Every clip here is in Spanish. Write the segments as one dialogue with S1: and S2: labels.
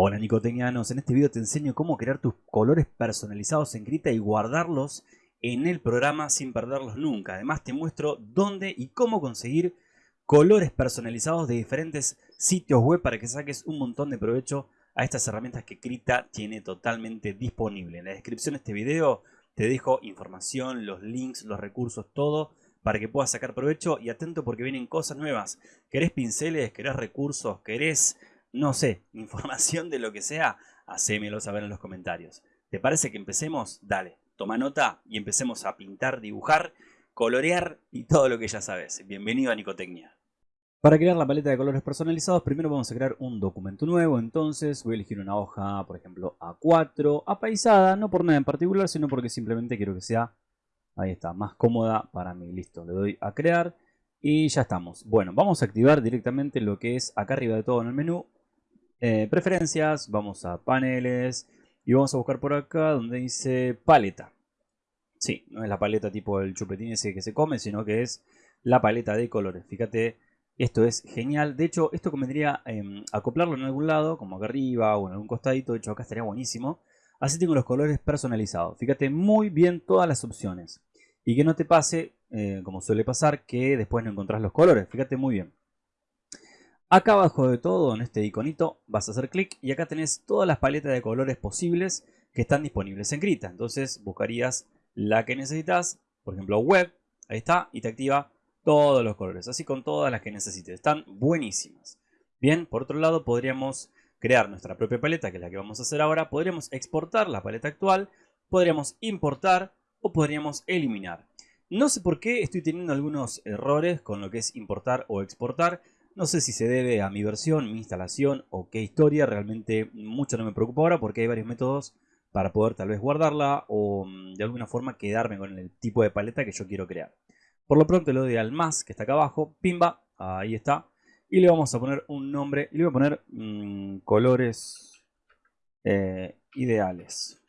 S1: Hola Nicotecnianos, en este video te enseño cómo crear tus colores personalizados en Krita y guardarlos en el programa sin perderlos nunca. Además te muestro dónde y cómo conseguir colores personalizados de diferentes sitios web para que saques un montón de provecho a estas herramientas que Krita tiene totalmente disponible. En la descripción de este video te dejo información, los links, los recursos, todo para que puedas sacar provecho y atento porque vienen cosas nuevas. ¿Querés pinceles? ¿Querés recursos? ¿Querés no sé, información de lo que sea, hacémelo saber en los comentarios. ¿Te parece que empecemos? Dale, toma nota y empecemos a pintar, dibujar, colorear y todo lo que ya sabes. Bienvenido a Nicotecnia. Para crear la paleta de colores personalizados, primero vamos a crear un documento nuevo. Entonces voy a elegir una hoja, por ejemplo, A4, apaisada, no por nada en particular, sino porque simplemente quiero que sea, ahí está, más cómoda para mí. Listo, le doy a crear y ya estamos. Bueno, vamos a activar directamente lo que es acá arriba de todo en el menú, eh, preferencias, vamos a paneles y vamos a buscar por acá donde dice paleta. Sí, no es la paleta tipo el chupetín ese que se come, sino que es la paleta de colores. Fíjate, esto es genial. De hecho, esto convendría em, acoplarlo en algún lado, como acá arriba o en algún costadito. De hecho, acá estaría buenísimo. Así tengo los colores personalizados. Fíjate muy bien todas las opciones. Y que no te pase, eh, como suele pasar, que después no encontrás los colores. Fíjate muy bien. Acá abajo de todo, en este iconito, vas a hacer clic y acá tenés todas las paletas de colores posibles que están disponibles en Krita. Entonces buscarías la que necesitas, por ejemplo web, ahí está, y te activa todos los colores, así con todas las que necesites. Están buenísimas. Bien, por otro lado podríamos crear nuestra propia paleta, que es la que vamos a hacer ahora. Podríamos exportar la paleta actual, podríamos importar o podríamos eliminar. No sé por qué estoy teniendo algunos errores con lo que es importar o exportar. No sé si se debe a mi versión, mi instalación o qué historia. Realmente mucho no me preocupa ahora porque hay varios métodos para poder tal vez guardarla o mm, de alguna forma quedarme con el tipo de paleta que yo quiero crear. Por lo pronto le doy al más que está acá abajo, pimba, ahí está. Y le vamos a poner un nombre, le voy a poner mm, colores eh, ideales.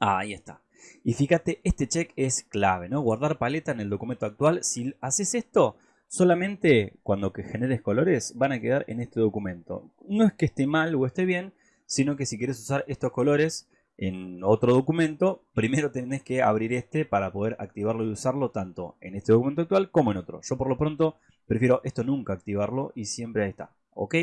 S1: ahí está. Y fíjate, este check es clave, ¿no? Guardar paleta en el documento actual. Si haces esto, solamente cuando que generes colores van a quedar en este documento. No es que esté mal o esté bien, sino que si quieres usar estos colores en otro documento, primero tenés que abrir este para poder activarlo y usarlo tanto en este documento actual como en otro. Yo por lo pronto prefiero esto nunca activarlo y siempre ahí está. ¿Ok?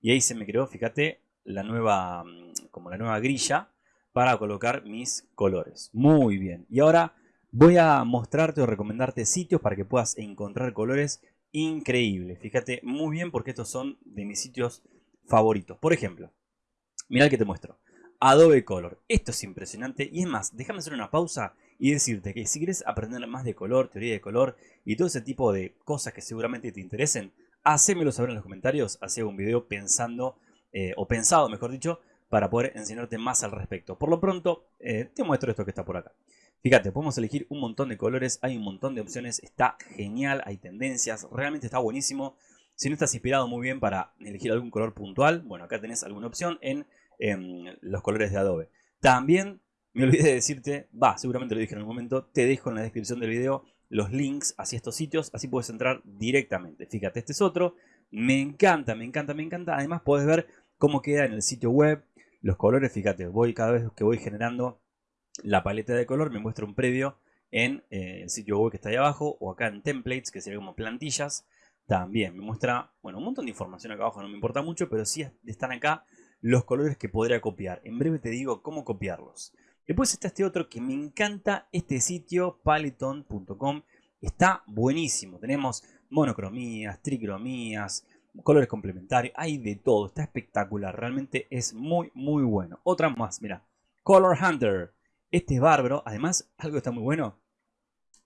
S1: Y ahí se me creó, fíjate, la nueva, mm, como la nueva grilla para colocar mis colores. Muy bien. Y ahora voy a mostrarte o recomendarte sitios para que puedas encontrar colores increíble. Fíjate muy bien porque estos son de mis sitios favoritos. Por ejemplo, mira el que te muestro. Adobe Color. Esto es impresionante y es más, déjame hacer una pausa y decirte que si quieres aprender más de color, teoría de color y todo ese tipo de cosas que seguramente te interesen, hacémelo saber en los comentarios, hacía un video pensando, eh, o pensado mejor dicho, para poder enseñarte más al respecto. Por lo pronto, eh, te muestro esto que está por acá. Fíjate, podemos elegir un montón de colores, hay un montón de opciones, está genial, hay tendencias, realmente está buenísimo. Si no estás inspirado muy bien para elegir algún color puntual, bueno, acá tenés alguna opción en, los colores de Adobe. También me olvidé de decirte, va, seguramente lo dije en algún momento, te dejo en la descripción del video los links hacia estos sitios, así puedes entrar directamente. Fíjate, este es otro, me encanta, me encanta, me encanta. Además puedes ver cómo queda en el sitio web, los colores, fíjate, voy cada vez que voy generando la paleta de color me muestra un previo en eh, el sitio web que está ahí abajo o acá en templates que sería como plantillas también me muestra bueno un montón de información acá abajo no me importa mucho pero sí están acá los colores que podría copiar. En breve te digo cómo copiarlos. Después está este otro que me encanta este sitio paleton.com está buenísimo. Tenemos monocromías tricromías colores complementarios hay de todo está espectacular realmente es muy muy bueno. Otra más mira color hunter este es bárbaro. Además, algo que está muy bueno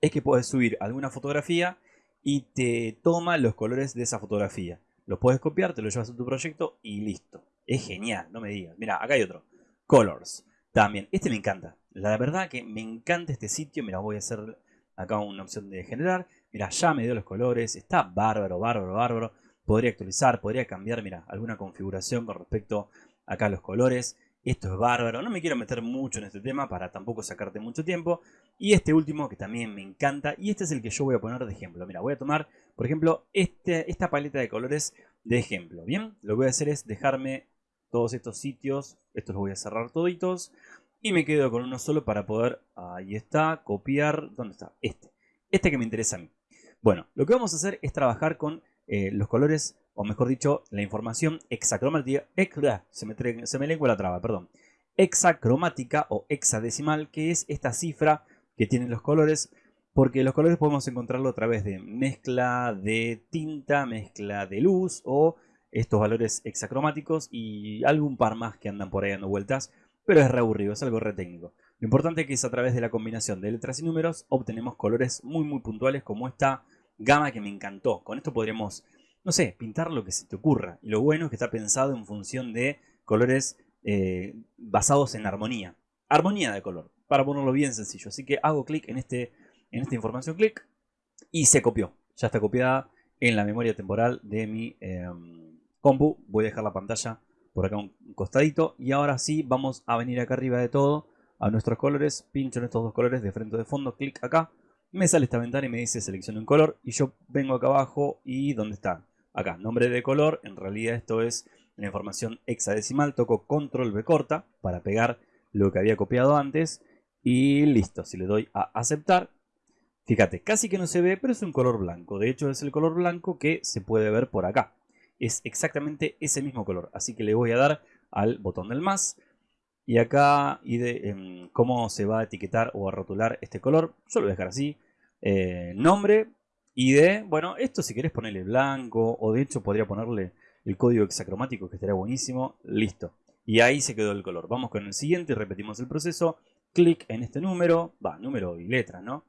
S1: es que puedes subir alguna fotografía y te toma los colores de esa fotografía. Lo puedes copiar, te lo llevas a tu proyecto y listo. Es genial, no me digas. Mira, acá hay otro. Colors. También. Este me encanta. La verdad que me encanta este sitio. Mira, voy a hacer acá una opción de generar. Mira, ya me dio los colores. Está bárbaro, bárbaro, bárbaro. Podría actualizar, podría cambiar, mira, alguna configuración con respecto acá a los colores. Esto es bárbaro, no me quiero meter mucho en este tema para tampoco sacarte mucho tiempo. Y este último que también me encanta, y este es el que yo voy a poner de ejemplo. Mira, voy a tomar, por ejemplo, este, esta paleta de colores de ejemplo. Bien, lo que voy a hacer es dejarme todos estos sitios, estos los voy a cerrar toditos. Y me quedo con uno solo para poder, ahí está, copiar, ¿dónde está? Este, este que me interesa a mí. Bueno, lo que vamos a hacer es trabajar con eh, los colores, o mejor dicho, la información hexacromática, se me, lengua la traba, perdón, hexacromática o hexadecimal, que es esta cifra que tienen los colores, porque los colores podemos encontrarlo a través de mezcla de tinta, mezcla de luz o estos valores hexacromáticos y algún par más que andan por ahí dando vueltas, pero es re aburrido, es algo re técnico. Lo importante es que es a través de la combinación de letras y números obtenemos colores muy muy puntuales como esta gama que me encantó. Con esto podríamos, no sé, pintar lo que se te ocurra. Y lo bueno es que está pensado en función de colores eh, basados en armonía. Armonía de color, para ponerlo bien sencillo. Así que hago clic en, este, en esta información, clic, y se copió. Ya está copiada en la memoria temporal de mi em, compu. Voy a dejar la pantalla por acá un costadito. Y ahora sí, vamos a venir acá arriba de todo, a nuestros colores. Pincho en estos dos colores de frente o de fondo, clic acá. Me sale esta ventana y me dice seleccione un color. Y yo vengo acá abajo y ¿dónde está? Acá, nombre de color. En realidad esto es la información hexadecimal. Toco control B corta para pegar lo que había copiado antes. Y listo, si le doy a aceptar, fíjate, casi que no se ve, pero es un color blanco. De hecho, es el color blanco que se puede ver por acá. Es exactamente ese mismo color. Así que le voy a dar al botón del más. Y acá, y de em, cómo se va a etiquetar o a rotular este color, yo lo voy a dejar así. Eh, nombre, ID, bueno, esto si querés ponerle blanco, o de hecho podría ponerle el código hexacromático que estaría buenísimo. Listo. Y ahí se quedó el color. Vamos con el siguiente, repetimos el proceso. Clic en este número, va, número y letra, ¿no?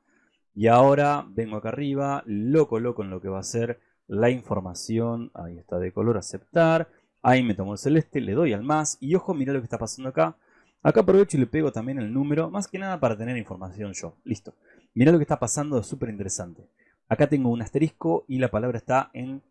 S1: Y ahora vengo acá arriba, lo coloco en lo que va a ser la información. Ahí está de color, aceptar. Ahí me tomo el celeste, le doy al más. Y ojo, mira lo que está pasando acá. Acá aprovecho y le pego también el número, más que nada para tener información yo. Listo. Mira lo que está pasando, es súper interesante. Acá tengo un asterisco y la palabra está en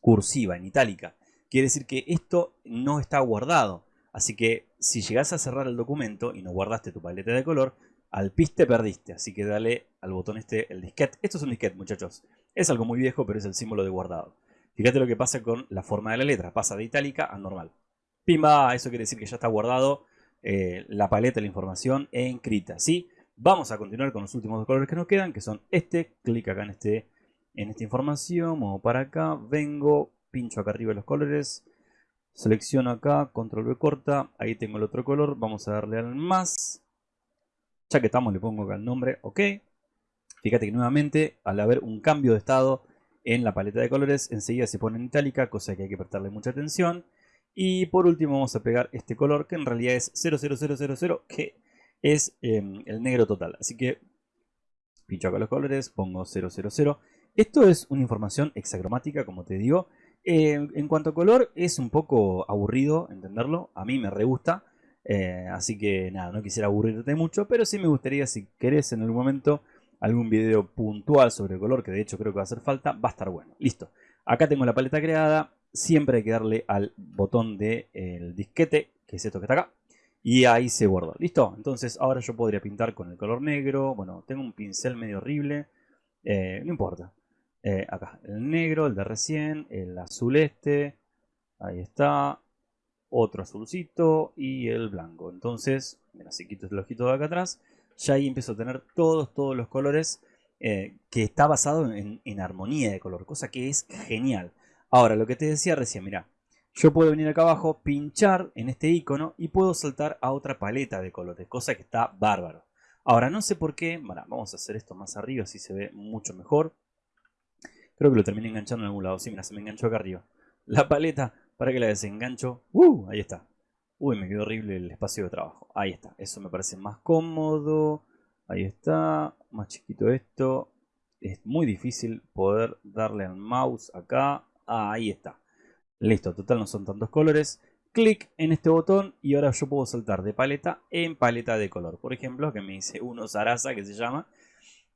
S1: cursiva, en itálica. Quiere decir que esto no está guardado. Así que si llegas a cerrar el documento y no guardaste tu paleta de color, al piste perdiste. Así que dale al botón este, el disquete. Esto es un disquete, muchachos. Es algo muy viejo, pero es el símbolo de guardado. Fíjate lo que pasa con la forma de la letra. Pasa de itálica a normal. Pimba, eso quiere decir que ya está guardado eh, la paleta la información encrita. ¿sí? Vamos a continuar con los últimos dos colores que nos quedan, que son este. Clic acá en este en esta información, muevo para acá, vengo, pincho acá arriba los colores, selecciono acá, control V corta, ahí tengo el otro color, vamos a darle al más, ya que estamos le pongo acá el nombre, ok, fíjate que nuevamente al haber un cambio de estado en la paleta de colores, enseguida se pone en itálica, cosa que hay que prestarle mucha atención, y por último vamos a pegar este color que en realidad es 00000, que es em, el negro total, así que pincho acá los colores, pongo 000, esto es una información hexacromática, como te digo. Eh, en cuanto a color, es un poco aburrido entenderlo. A mí me re gusta. Eh, así que nada, no quisiera aburrirte mucho. Pero sí me gustaría, si querés en algún momento, algún video puntual sobre el color, que de hecho creo que va a hacer falta, va a estar bueno. Listo. Acá tengo la paleta creada. Siempre hay que darle al botón del disquete, que es esto que está acá. Y ahí se guardó. ¿Listo? Entonces ahora yo podría pintar con el color negro. Bueno, tengo un pincel medio horrible. Eh, no importa. Eh, acá, el negro, el de recién, el azul este, ahí está, otro azulcito y el blanco. Entonces, mira, si quito el ojito de acá atrás, ya ahí empiezo a tener todos, todos los colores eh, que está basado en, en, armonía de color, cosa que es genial. Ahora, lo que te decía recién, mira, yo puedo venir acá abajo, pinchar en este icono y puedo saltar a otra paleta de colores, cosa que está bárbaro. Ahora, no sé por qué, vamos a hacer esto más arriba, así se ve mucho mejor. Creo que lo terminé enganchando en algún lado. Sí, mira, se me enganchó acá arriba. La paleta, para que la desengancho. ¡Uh! Ahí está. Uy, me quedó horrible el espacio de trabajo. Ahí está. Eso me parece más cómodo. Ahí está. Más chiquito esto. Es muy difícil poder darle al mouse acá. Ah, ahí está. Listo, total no son tantos colores. Clic en este botón y ahora yo puedo saltar de paleta en paleta de color. Por ejemplo, que me dice uno Sarasa que se llama.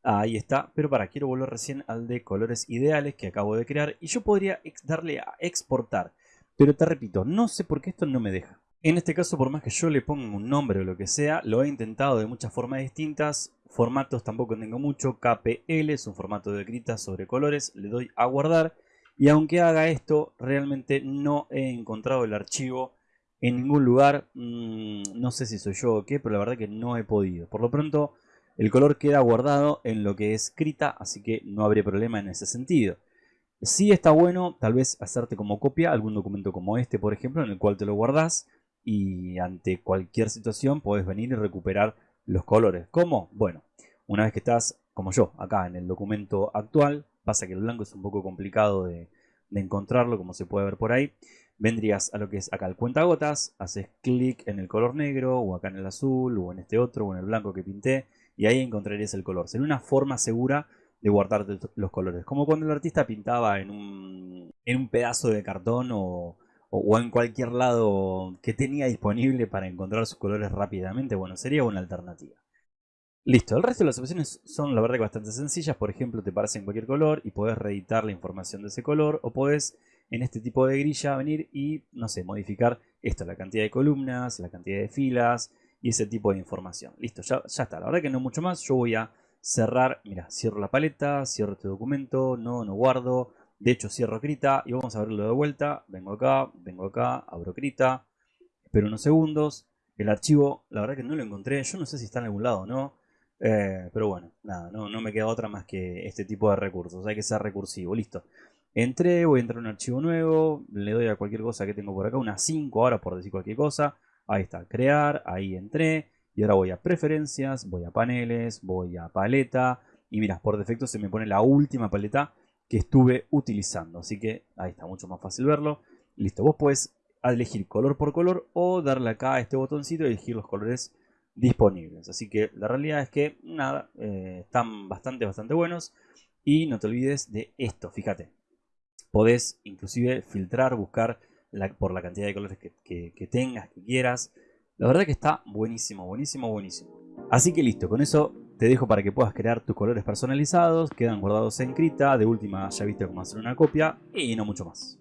S1: Ahí está, pero para, quiero volver recién al de colores ideales que acabo de crear y yo podría darle a exportar. Pero te repito, no sé por qué esto no me deja. En este caso, por más que yo le ponga un nombre o lo que sea, lo he intentado de muchas formas distintas. Formatos tampoco tengo mucho. KPL es un formato de escrita sobre colores. Le doy a guardar. Y aunque haga esto, realmente no he encontrado el archivo en ningún lugar. Mm, no sé si soy yo o qué, pero la verdad que no he podido. Por lo pronto, el color queda guardado en lo que es Krita, así que no habría problema en ese sentido. Sí está bueno tal vez hacerte como copia algún documento como este, por ejemplo, en el cual te lo guardas y ante cualquier situación puedes venir y recuperar los colores. ¿Cómo? Bueno, una vez que estás, como yo, acá en el documento actual, pasa que el blanco es un poco complicado de, encontrarlo, como se puede ver por ahí, vendrías a lo que es acá el cuentagotas, haces clic en el color negro, o acá en el azul, o en este otro, o en el blanco que pinté, y ahí encontrarías el color. Sería una forma segura de guardar los colores. Como cuando el artista pintaba en un, en un pedazo de cartón o, o, en cualquier lado que tenía disponible para encontrar sus colores rápidamente. Bueno, sería una alternativa. Listo, el resto de las opciones son la verdad que bastante sencillas. Por ejemplo, te en cualquier color y puedes reeditar la información de ese color. O puedes en este tipo de grilla venir y, no sé, modificar esto, la cantidad de columnas, la cantidad de filas y ese tipo de información. Listo, ya, ya está. La verdad que no mucho más. Yo voy a cerrar, mira, cierro la paleta, cierro este documento, no, no guardo, de hecho cierro Krita y vamos a verlo de vuelta, vengo acá, vengo acá, abro Krita, espero unos segundos, el archivo, la verdad que no lo encontré, yo no sé si está en algún lado o no, eh, pero bueno, nada, no, no me queda otra más que este tipo de recursos, hay que ser recursivo, listo. Entré, voy a entrar a un archivo nuevo, le doy a cualquier cosa que tengo por acá, unas 5 ahora por decir cualquier cosa, ahí está, crear, ahí entré, y ahora voy a preferencias, voy a paneles, voy a paleta. Y mira, por defecto se me pone la última paleta que estuve utilizando. Así que ahí está mucho más fácil verlo. Listo, vos puedes elegir color por color o darle acá a este botoncito y elegir los colores disponibles. Así que la realidad es que nada, eh, están bastante, bastante buenos. Y no te olvides de esto, fíjate. Podés inclusive filtrar, buscar por la cantidad de colores que tengas, que quieras. La verdad que está buenísimo, buenísimo, buenísimo. Así que listo, con eso te dejo para que puedas crear tus colores personalizados, quedan guardados en Krita, de última ya viste cómo hacer una copia y no mucho más.